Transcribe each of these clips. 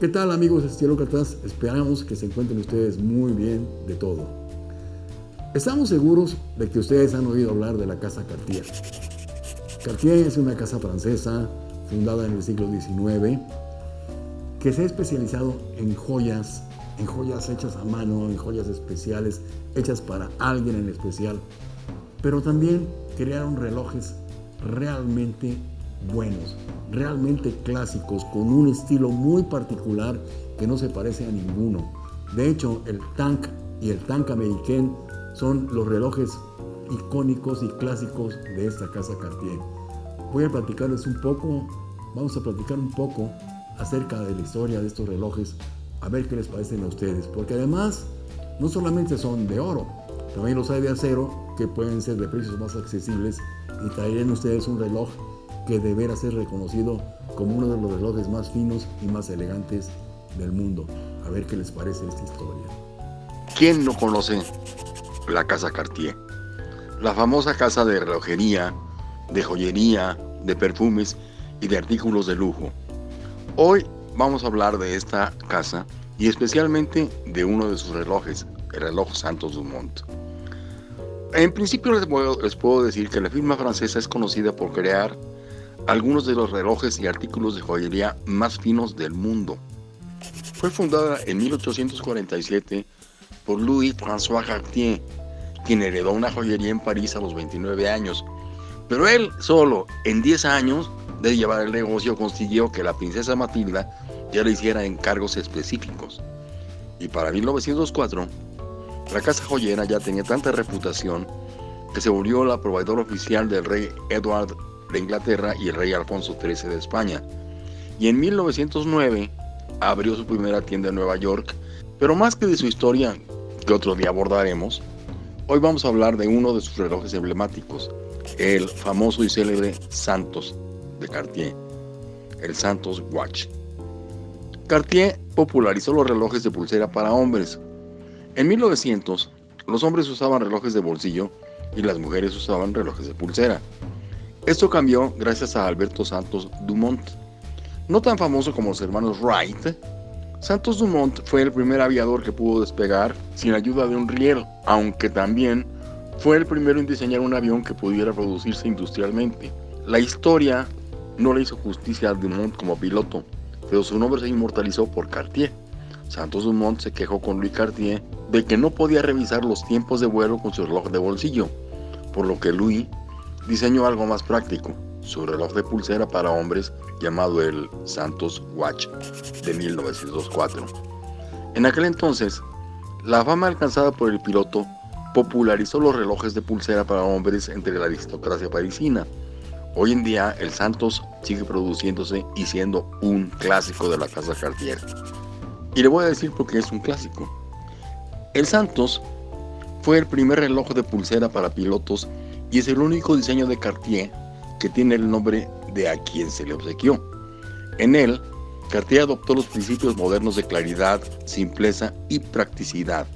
¿Qué tal amigos estilócratas? Esperamos que se encuentren ustedes muy bien de todo. Estamos seguros de que ustedes han oído hablar de la Casa Cartier. Cartier es una casa francesa fundada en el siglo XIX que se ha especializado en joyas, en joyas hechas a mano, en joyas especiales, hechas para alguien en especial, pero también crearon relojes realmente buenos, realmente clásicos, con un estilo muy particular que no se parece a ninguno. De hecho, el Tank y el Tank American son los relojes icónicos y clásicos de esta casa Cartier. Voy a platicarles un poco, vamos a platicar un poco acerca de la historia de estos relojes, a ver qué les parecen a ustedes, porque además no solamente son de oro, también los hay de acero que pueden ser de precios más accesibles y traerán ustedes un reloj que deberá ser reconocido como uno de los relojes más finos y más elegantes del mundo. A ver qué les parece esta historia. ¿Quién no conoce la casa Cartier? La famosa casa de relojería, de joyería, de perfumes y de artículos de lujo. Hoy vamos a hablar de esta casa y especialmente de uno de sus relojes, el reloj Santos Dumont. En principio les puedo, les puedo decir que la firma francesa es conocida por crear algunos de los relojes y artículos de joyería más finos del mundo. Fue fundada en 1847 por Louis-François Cartier, quien heredó una joyería en París a los 29 años. Pero él solo, en 10 años de llevar el negocio, consiguió que la princesa Matilda ya le hiciera encargos específicos. Y para 1904, la casa joyera ya tenía tanta reputación que se volvió la proveedora oficial del rey Edward de Inglaterra y el rey Alfonso XIII de España. Y en 1909 abrió su primera tienda en Nueva York, pero más que de su historia, que otro día abordaremos, hoy vamos a hablar de uno de sus relojes emblemáticos, el famoso y célebre Santos de Cartier, el Santos Watch. Cartier popularizó los relojes de pulsera para hombres. En 1900, los hombres usaban relojes de bolsillo y las mujeres usaban relojes de pulsera. Esto cambió gracias a Alberto Santos Dumont. No tan famoso como los hermanos Wright, Santos Dumont fue el primer aviador que pudo despegar sin ayuda de un riel, aunque también fue el primero en diseñar un avión que pudiera producirse industrialmente. La historia no le hizo justicia a Dumont como piloto, pero su nombre se inmortalizó por Cartier. Santos Dumont se quejó con Louis Cartier de que no podía revisar los tiempos de vuelo con su reloj de bolsillo, por lo que Louis diseñó algo más práctico, su reloj de pulsera para hombres llamado el Santos Watch de 1904. En aquel entonces, la fama alcanzada por el piloto popularizó los relojes de pulsera para hombres entre la aristocracia parisina. Hoy en día el Santos sigue produciéndose y siendo un clásico de la casa Cartier. Y le voy a decir por qué es un clásico. El Santos fue el primer reloj de pulsera para pilotos y es el único diseño de Cartier que tiene el nombre de a quien se le obsequió. En él, Cartier adoptó los principios modernos de claridad, simpleza y practicidad.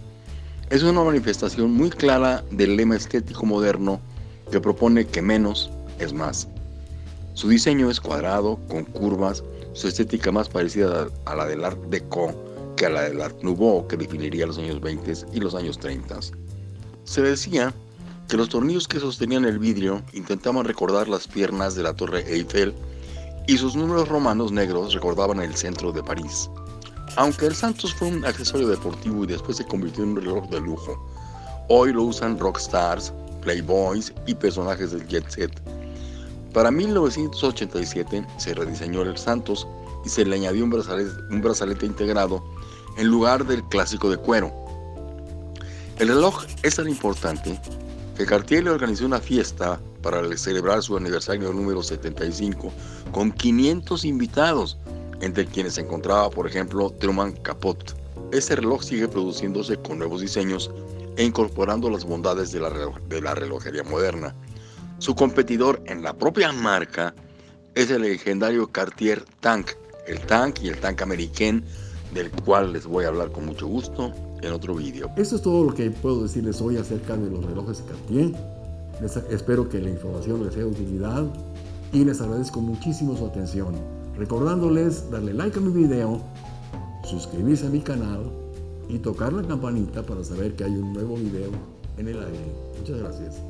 Es una manifestación muy clara del lema estético moderno que propone que menos es más. Su diseño es cuadrado, con curvas, su estética más parecida a la del Art Deco que a la del Art Nouveau que definiría los años 20 y los años 30. Se decía que los tornillos que sostenían el vidrio intentaban recordar las piernas de la Torre Eiffel y sus números romanos negros recordaban el centro de París. Aunque el Santos fue un accesorio deportivo y después se convirtió en un reloj de lujo, hoy lo usan rockstars, playboys y personajes del jet set. Para 1987 se rediseñó el Santos y se le añadió un brazalete, un brazalete integrado en lugar del clásico de cuero. El reloj es tan importante que Cartier le organizó una fiesta para celebrar su aniversario número 75 con 500 invitados, entre quienes se encontraba, por ejemplo, Truman Capote. Este reloj sigue produciéndose con nuevos diseños e incorporando las bondades de la, de la relojería moderna. Su competidor en la propia marca es el legendario Cartier Tank, el Tank y el Tank American, del cual les voy a hablar con mucho gusto en otro vídeo. Esto es todo lo que puedo decirles hoy acerca de los relojes Cartier. espero que la información les sea de utilidad y les agradezco muchísimo su atención. Recordándoles darle like a mi video, suscribirse a mi canal y tocar la campanita para saber que hay un nuevo video en el aire. Muchas gracias.